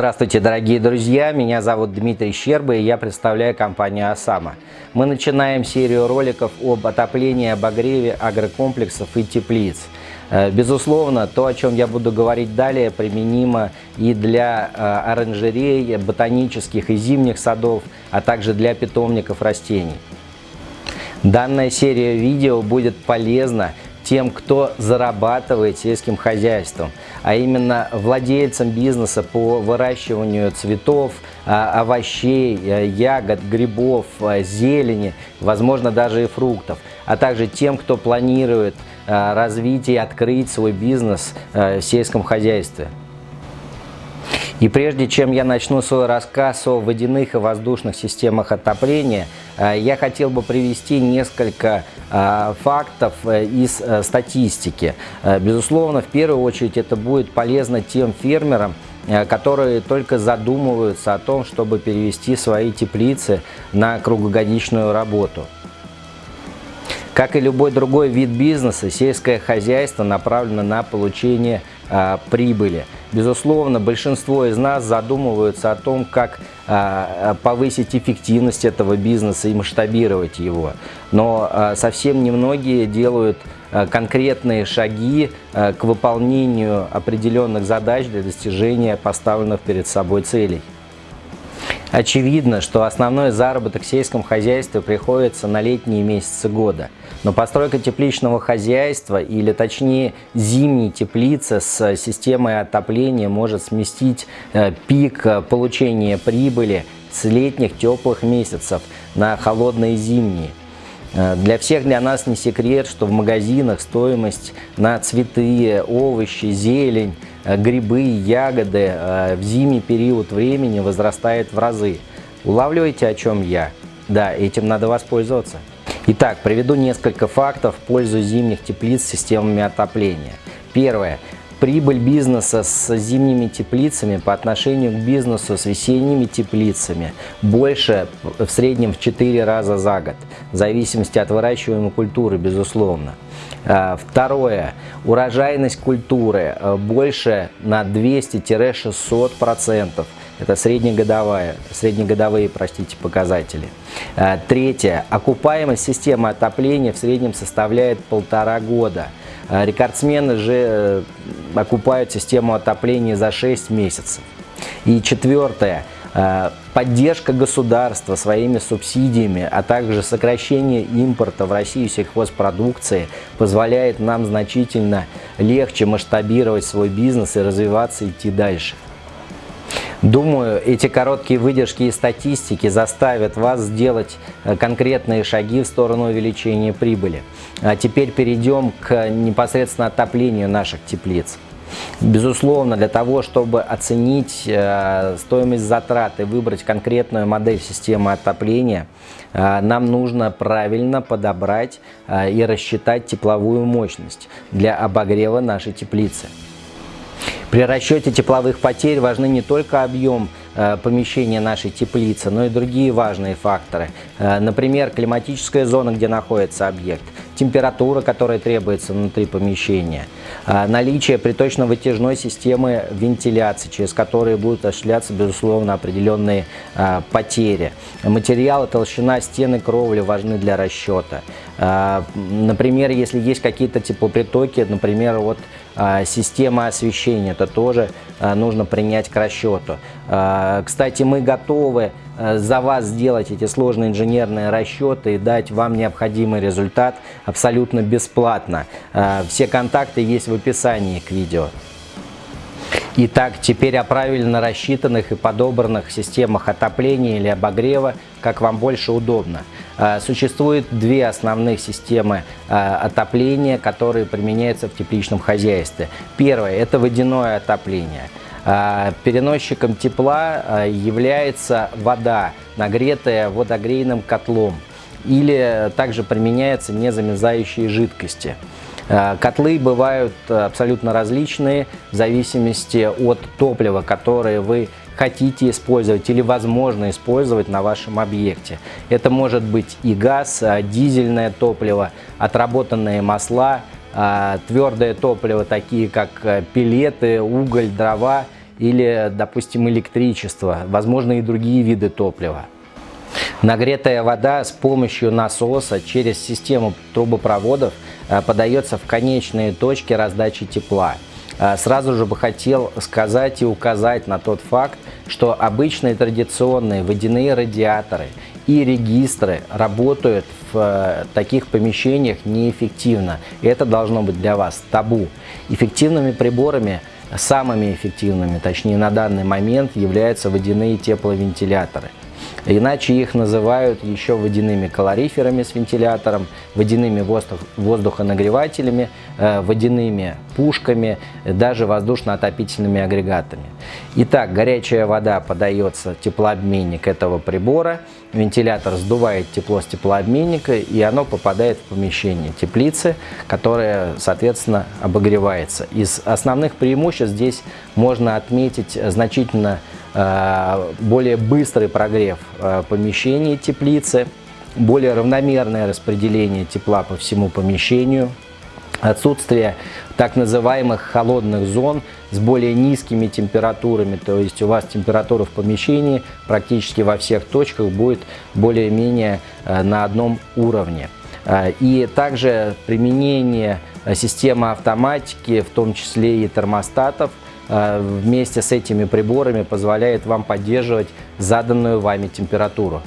Здравствуйте, дорогие друзья! Меня зовут Дмитрий Щерба и я представляю компанию «Осама». Мы начинаем серию роликов об отоплении, обогреве агрокомплексов и теплиц. Э, безусловно, то, о чем я буду говорить далее, применимо и для э, оранжерей, ботанических и зимних садов, а также для питомников растений. Данная серия видео будет полезна тем, кто зарабатывает сельским хозяйством, а именно владельцам бизнеса по выращиванию цветов, а, овощей, э, ягод, грибов, э, зелени, возможно даже и фруктов, а также тем, кто планирует развить и открыть свой бизнес в сельском хозяйстве. И прежде чем я начну свой рассказ о водяных и воздушных системах отопления, э, я хотел бы привести несколько э, фактов э, из статистики. Безусловно, в первую очередь это будет полезно тем фермерам, которые только задумываются о том, чтобы перевести свои теплицы на круглогодичную работу. Как и любой другой вид бизнеса, сельское хозяйство направлено на получение прибыли. Безусловно, большинство из нас задумываются о том, как а, повысить эффективность этого бизнеса и масштабировать его. Но а, совсем немногие делают конкретные шаги к выполнению определенных задач для достижения поставленных перед собой целей. Очевидно, что основной заработок в сельском хозяйстве приходится на летние месяцы года. Но постройка тепличного хозяйства, или точнее зимней теплицы с системой отопления может сместить э, пик э, получения прибыли с летних теплых месяцев на холодные зимние. Э, для всех для нас не секрет, что в магазинах стоимость на цветы, овощи, зелень грибы, ягоды э, в зимний период времени возрастает в разы. Улавливаете, о чем я? Да, этим надо воспользоваться. Итак, приведу несколько фактов в пользу зимних теплиц с системами отопления. Первое. Прибыль бизнеса с зимними теплицами по отношению к бизнесу с весенними теплицами больше в среднем в 4 раза за год, в зависимости от выращиваемой культуры, безусловно. А, второе. Урожайность культуры э, больше на 200-600%. Это среднегодовая, среднегодовые простите, показатели. А, третье. Окупаемость системы отопления в среднем составляет полтора года. А, рекордсмены же э, окупают систему отопления за 6 месяцев. И четвертое. Э, поддержка государства своими субсидиями, а также сокращение импорта в Россию сельхозпродукции позволяет нам значительно легче масштабировать свой бизнес и развиваться, идти дальше. Думаю, эти короткие выдержки и статистики заставят вас сделать э, конкретные шаги в сторону увеличения прибыли. А теперь перейдем к непосредственно отоплению наших теплиц. Безусловно, для того, чтобы оценить э, стоимость затрат и выбрать конкретную модель системы отопления, э, нам нужно правильно подобрать э, и рассчитать тепловую мощность для обогрева нашей теплицы. При расчете тепловых потерь важны не только объем Э, помещения нашей теплицы, но и другие важные факторы. Э, например, климатическая зона, где находится объект, температура, которая требуется внутри помещения, э, наличие приточно-вытяжной системы вентиляции, через которые будут осуществляться, безусловно, определенные потери. Материалы, толщина стены, кровли важны для расчета. Например, если есть какие-то теплопритоки, например, вот система освещения, то тоже нужно принять к расчету. А, кстати, мы готовы за вас сделать эти сложные инженерные расчеты и дать вам необходимый результат абсолютно бесплатно. А, все контакты есть в описании к видео. Итак, теперь о правильно рассчитанных и подобранных системах отопления или обогрева, как вам больше удобно. А, существует две основных системы отопления, которые применяются в тепличном хозяйстве. Первое – это водяное отопление – переносчиком тепла а, является вода, нагретая водогрейным котлом или также применяются незамерзающие жидкости. А, котлы бывают абсолютно различные в зависимости от топлива, которое вы хотите использовать или возможно использовать на вашем объекте. Это может быть и газ, дизельное топливо, отработанные масла, твердое топливо, такие как пилеты, уголь, дрова или, допустим, электричество, возможно, и другие виды топлива. Нагретая вода с помощью насоса через систему трубопроводов э, подается в конечные точки раздачи тепла. Э, сразу же бы хотел сказать и указать на тот факт, что обычные традиционные водяные радиаторы и регистры работают в э, таких помещениях неэффективно. Это должно быть для вас табу. Эффективными приборами Самыми эффективными, точнее на данный момент, являются водяные тепловентиляторы. Иначе их называют еще водяными калориферами с вентилятором, водяными воздух, воздухонагревателями, э, водяными пушками, даже воздушно-отопительными агрегатами. Итак, горячая вода подается теплообменник этого прибора, вентилятор сдувает тепло с теплообменника и оно попадает в помещение теплицы, которое, соответственно, обогревается. Из основных преимуществ здесь можно отметить значительно Э, более быстрый прогрев э, помещения теплицы, более равномерное распределение тепла по всему помещению, отсутствие так называемых холодных зон с более низкими температурами, то есть у вас температура в помещении практически во всех точках будет более-менее э, на одном уровне. И также применение системы автоматики, в том числе и термостатов, Э, вместе с этими приборами позволяет вам поддерживать заданную вами температуру.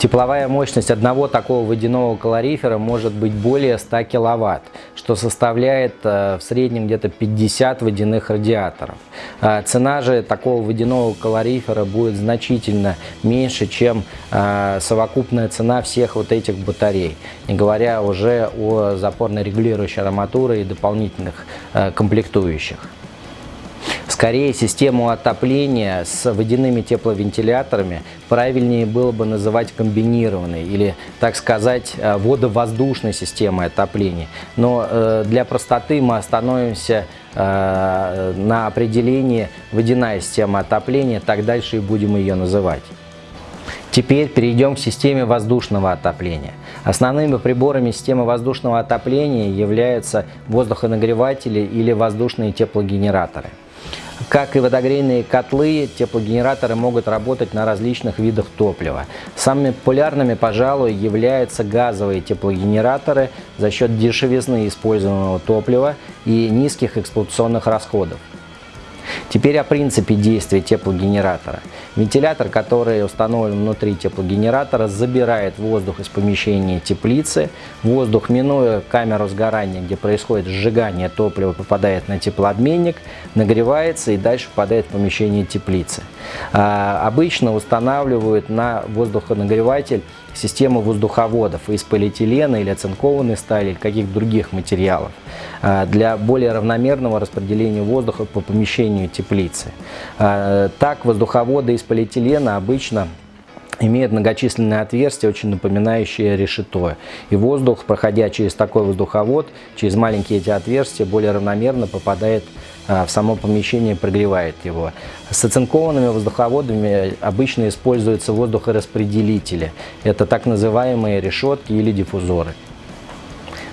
Тепловая мощность одного такого водяного калорифера может быть более 100 киловатт, что составляет э, в среднем где-то 50 водяных радиаторов. Э, цена же такого водяного калорифера будет значительно меньше, чем совокупная цена всех вот этих батарей, не говоря уже о запорно-регулирующей арматуре и дополнительных комплектующих. Скорее, систему отопления с водяными тепловентиляторами правильнее было бы называть комбинированной или, так сказать, э, водовоздушной системой отопления. Но э, для простоты мы остановимся э, на определении водяная система отопления, так дальше и будем ее называть. Теперь перейдем к системе воздушного отопления. Основными приборами системы воздушного отопления являются воздухонагреватели или воздушные теплогенераторы. Как и водогрейные котлы, теплогенераторы могут работать на различных видах топлива. Самыми популярными, пожалуй, являются газовые теплогенераторы за счет дешевизны используемого топлива и низких эксплуатационных расходов. Теперь о принципе действия теплогенератора. Вентилятор, который установлен внутри теплогенератора, забирает воздух из помещения теплицы. Воздух, минуя камеру сгорания, где происходит сжигание топлива, попадает на теплообменник, нагревается и дальше попадает в помещение теплицы. А, обычно устанавливают на воздухонагреватель систему воздуховодов из полиэтилена или оцинкованной стали или каких-то других материалов а, для более равномерного распределения воздуха по помещению теплицы. А, так воздуховоды из полиэтилена обычно имеют многочисленные отверстия, очень напоминающие решето. И воздух, проходя через такой воздуховод, через маленькие эти отверстия, более равномерно попадает а, в само помещение, прогревает его. С оцинкованными воздуховодами обычно используются воздухораспределители. Это так называемые решетки или диффузоры.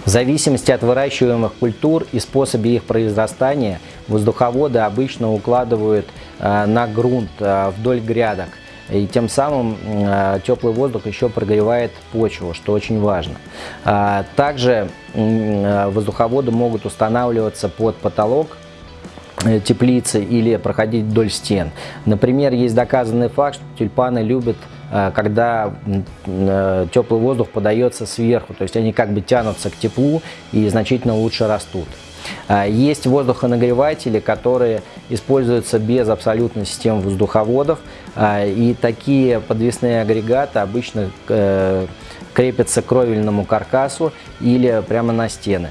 В зависимости от выращиваемых культур и способе их произрастания, воздуховоды обычно укладывают а, на грунт а, вдоль грядок – и тем самым э, теплый воздух еще прогревает почву, что очень важно. А, также э, воздуховоды могут устанавливаться под потолок э, теплицы или проходить вдоль стен. Например, есть доказанный факт, что тюльпаны любят когда теплый воздух подается сверху, то есть они как бы тянутся к теплу и значительно лучше растут. А, есть воздухонагреватели, которые используются без абсолютной системы воздуховодов. А, и такие подвесные агрегаты обычно э, крепятся к кровельному каркасу или прямо на стены.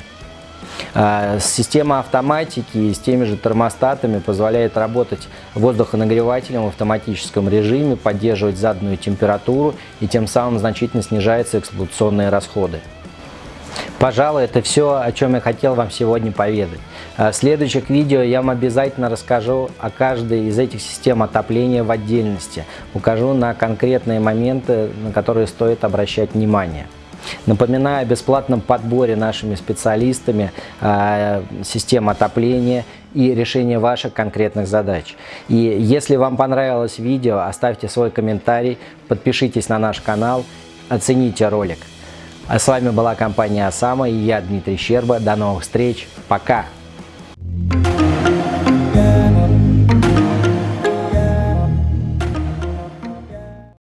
А, система автоматики с теми же термостатами позволяет работать воздухонагревателем в автоматическом режиме, поддерживать заданную температуру и тем самым значительно снижаются эксплуатационные расходы. Пожалуй, это все, о чем я хотел вам сегодня поведать. А в следующих видео я вам обязательно расскажу о каждой из этих систем отопления в отдельности. Укажу на конкретные моменты, на которые стоит обращать внимание. Напоминаю о бесплатном подборе нашими специалистами э, систем отопления и решения ваших конкретных задач. И если вам понравилось видео, оставьте свой комментарий, подпишитесь на наш канал, оцените ролик. А с вами была компания Осама и я, Дмитрий Щерба. До новых встреч. Пока! Thank you